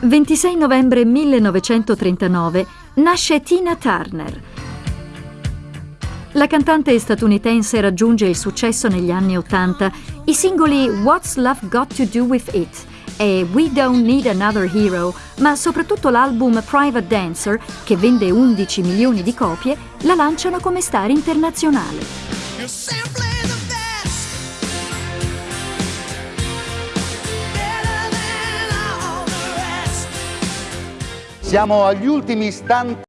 26 novembre 1939 nasce Tina Turner. La cantante statunitense raggiunge il successo negli anni Ottanta. I singoli What's Love Got to Do With It e We Don't Need Another Hero, ma soprattutto l'album Private Dancer, che vende 11 milioni di copie, la lanciano come star internazionale. Siamo agli ultimi istanti